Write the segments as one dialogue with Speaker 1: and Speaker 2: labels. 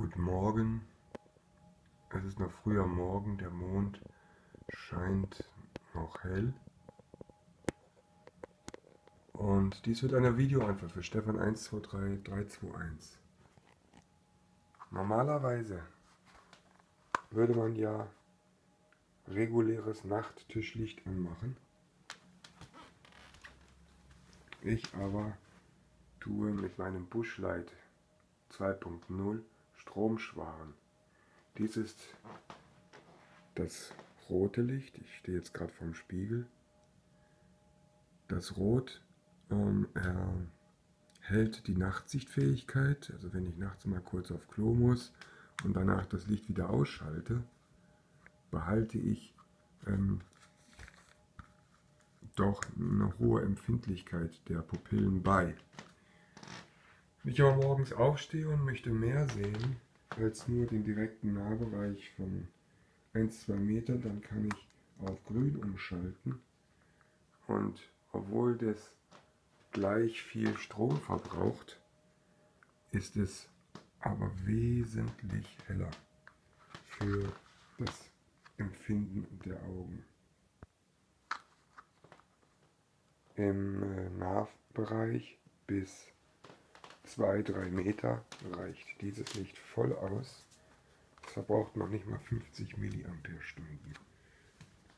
Speaker 1: Guten Morgen. Es ist noch früher Morgen, der Mond scheint noch hell. Und dies wird eine Videoantwort für Stefan 123321. Normalerweise würde man ja reguläres Nachttischlicht anmachen. Ich aber tue mit meinem Bushlight 2.0 Stromschwaren. Dies ist das rote Licht. Ich stehe jetzt gerade vorm Spiegel. Das Rot ähm, erhält die Nachtsichtfähigkeit. Also wenn ich nachts mal kurz auf Klo muss und danach das Licht wieder ausschalte, behalte ich ähm, doch eine hohe Empfindlichkeit der Pupillen bei. Wenn ich aber morgens aufstehe und möchte mehr sehen als nur den direkten Nahbereich von 1-2 Meter, dann kann ich auf grün umschalten. Und obwohl das gleich viel Strom verbraucht, ist es aber wesentlich heller für das Empfinden der Augen. Im äh, Nahbereich bis 2-3 Meter reicht dieses Licht voll aus. Es verbraucht noch nicht mal 50 Milliampere-Stunden.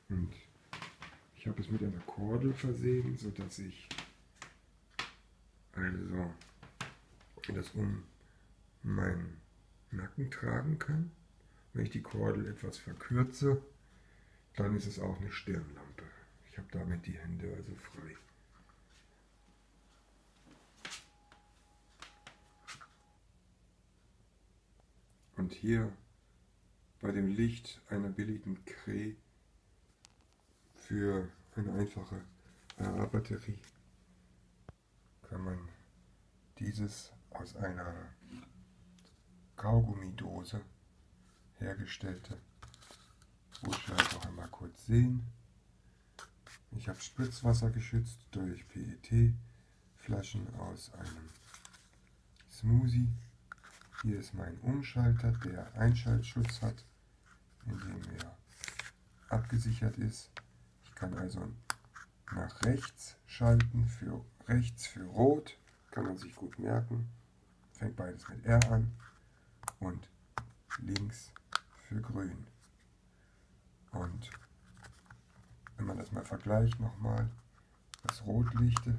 Speaker 1: Und ich habe es mit einer Kordel versehen, sodass ich also das um meinen Nacken tragen kann. Wenn ich die Kordel etwas verkürze, dann ist es auch eine Stirnlampe. Ich habe damit die Hände also frei. Und hier bei dem Licht einer billigen Cree für eine einfache AA-Batterie kann man dieses aus einer Kaugummidose hergestellte Buchschalt noch einmal kurz sehen. Ich habe Spritzwasser geschützt durch PET-Flaschen aus einem Smoothie. Hier ist mein Umschalter, der Einschaltschutz hat, indem er abgesichert ist. Ich kann also nach rechts schalten, für rechts für rot, kann man sich gut merken. Fängt beides mit R an und links für grün. Und wenn man das mal vergleicht nochmal, das Rotlichte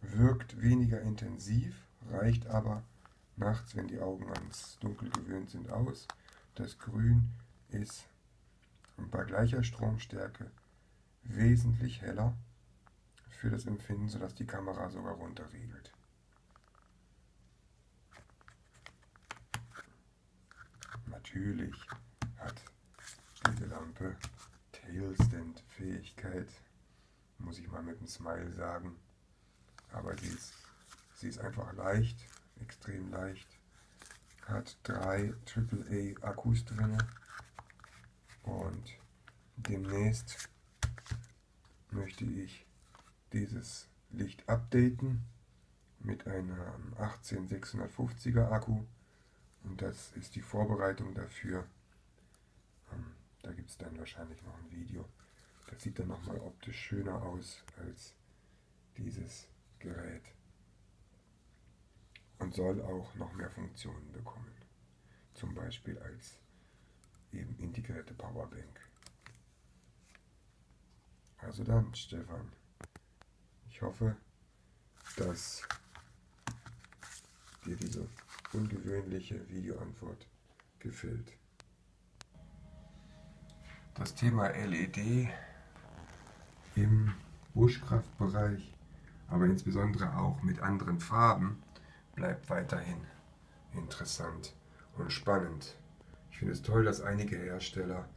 Speaker 1: wirkt weniger intensiv, reicht aber nachts, wenn die Augen ans Dunkel gewöhnt sind, aus. Das Grün ist bei gleicher Stromstärke wesentlich heller für das Empfinden, sodass die Kamera sogar runterregelt. Natürlich hat diese Lampe Tailstand-Fähigkeit, muss ich mal mit einem Smile sagen. Aber sie ist, sie ist einfach leicht extrem leicht. Hat drei AAA Akkus drin. Und demnächst möchte ich dieses Licht updaten mit einem 18650er Akku. Und das ist die Vorbereitung dafür. Ähm, da gibt es dann wahrscheinlich noch ein Video. Das sieht dann nochmal optisch schöner aus als dieses und soll auch noch mehr Funktionen bekommen. Zum Beispiel als eben integrierte Powerbank. Also dann, Stefan, ich hoffe, dass dir diese ungewöhnliche Videoantwort gefällt. Das Thema LED im Buschkraftbereich, aber insbesondere auch mit anderen Farben, bleibt weiterhin interessant und spannend. Ich finde es toll, dass einige Hersteller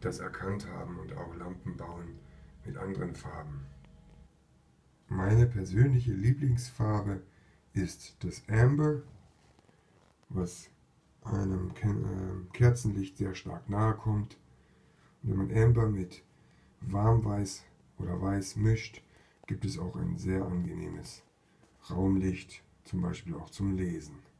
Speaker 1: das erkannt haben und auch Lampen bauen mit anderen Farben. Meine persönliche Lieblingsfarbe ist das Amber, was einem äh, Kerzenlicht sehr stark nahe kommt. Und wenn man Amber mit Warmweiß oder Weiß mischt, gibt es auch ein sehr angenehmes Raumlicht zum Beispiel auch zum Lesen.